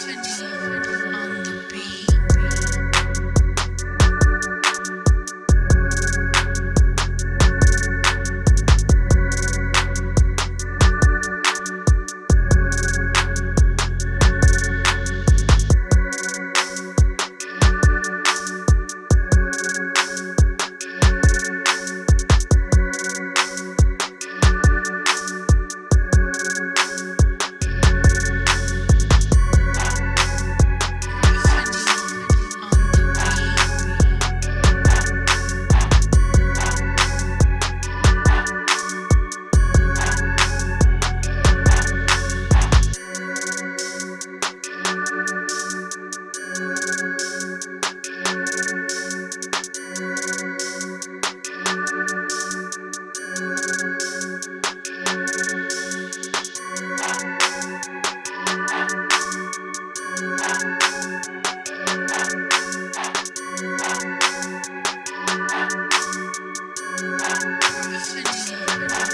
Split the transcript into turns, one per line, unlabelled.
symphony. Infinity.